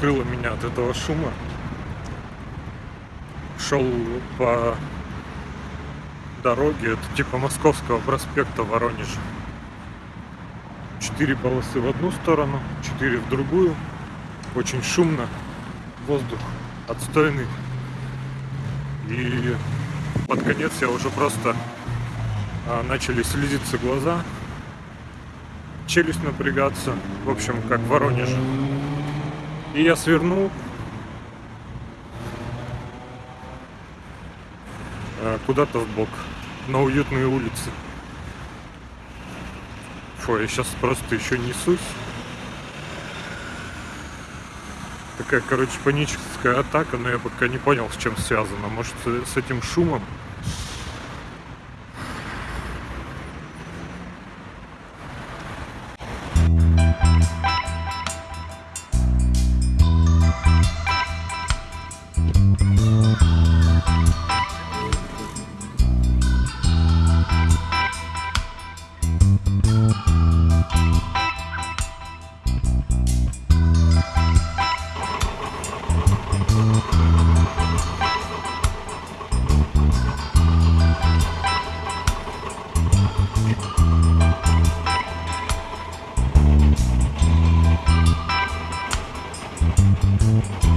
накрыло меня от этого шума. Шел по дороге, это типа Московского проспекта Воронеж. Четыре полосы в одну сторону, четыре в другую. Очень шумно, воздух отстойный. И под конец я уже просто а, начали слезиться глаза, челюсть напрягаться, в общем, как в Воронеже. И я свернул а, куда-то в бок, на уютные улицы. Фу, я сейчас просто еще несусь. Такая, короче, паническая атака, но я пока не понял, с чем связано. Может, с этим шумом? Thank